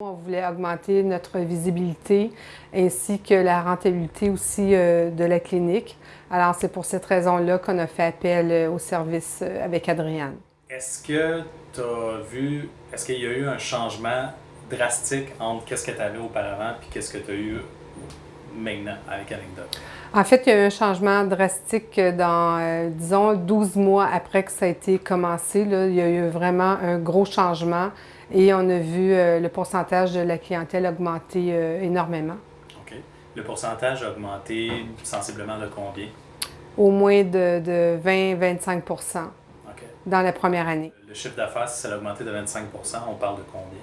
On voulait augmenter notre visibilité ainsi que la rentabilité aussi euh, de la clinique. Alors, c'est pour cette raison-là qu'on a fait appel euh, au service euh, avec Adriane. Est-ce que tu as vu, est-ce qu'il y a eu un changement drastique entre qu'est-ce que tu avais auparavant et qu'est-ce que tu as eu maintenant avec Anecdote? En fait, il y a eu un changement drastique dans, disons, 12 mois après que ça a été commencé. il y a eu vraiment un gros changement et on a vu euh, le pourcentage de la clientèle augmenter euh, énormément. OK. Le pourcentage a augmenté sensiblement de combien? Au moins de, 20-25% dans la première année. Le chiffre d'affaires, si ça a augmenté de 25% on parle de combien?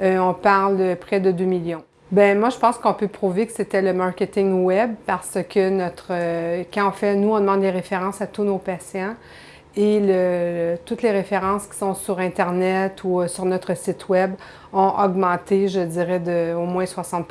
Euh, on parle de près de 2 millions. Ben moi, je pense qu'on peut prouver que c'était le marketing web parce que notre, quand on fait, nous, on demande des références à tous nos patients et toutes les références qui sont sur Internet ou euh, sur notre site Web ont augmenté, je dirais, de au moins 60%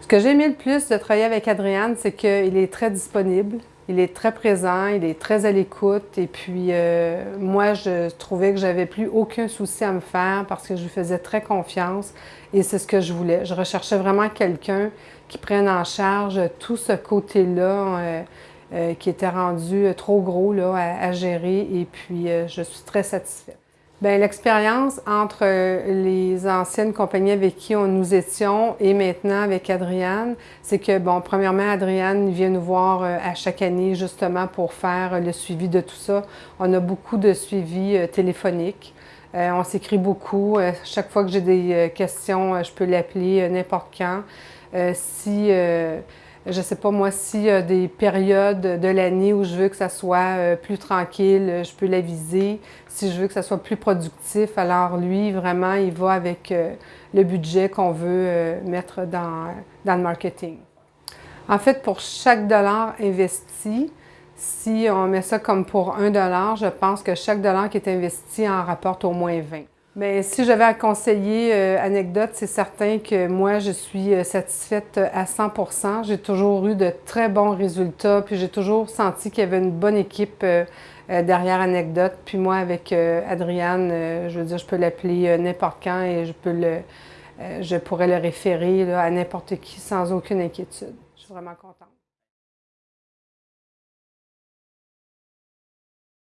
Ce que j'ai aimé le plus de travailler avec Adriane, c'est qu'il est très disponible, il est très présent, il est très à l'écoute et puis euh, moi, je trouvais que j'avais plus aucun souci à me faire parce que je lui faisais très confiance et c'est ce que je voulais. Je recherchais vraiment quelqu'un qui prenne en charge tout ce côté-là. Euh, euh, qui était rendu trop gros là, à, gérer et puis je suis très satisfaite. Bien, l'expérience entre les anciennes compagnies avec qui on, nous étions et maintenant avec Adriane, c'est que, bon, premièrement, Adriane vient nous voir à chaque année justement pour faire le suivi de tout ça. On a beaucoup de suivi téléphonique. on s'écrit beaucoup. chaque fois que j'ai des questions, je peux l'appeler n'importe quand. si je ne sais pas moi, s'il y a des périodes de l'année où je veux que ça soit euh, plus tranquille, euh, je peux l'aviser. Si je veux que ça soit plus productif, alors lui, vraiment, il va avec euh, le budget qu'on veut mettre dans, dans le marketing. En fait, pour chaque dollar investi, si on met ça comme pour un dollar, je pense que chaque dollar qui est investi en rapporte au moins 20. Bien, si j'avais à conseiller euh, anecdote, c'est certain que moi, je suis euh, satisfaite à 100% J'ai toujours eu de très bons résultats, puis j'ai toujours senti qu'il y avait une bonne équipe euh, derrière anecdote. Puis moi, avec Adriane, je veux dire, je peux l'appeler n'importe quand et je peux le, je pourrais le référer à n'importe qui sans aucune inquiétude. Je suis vraiment contente.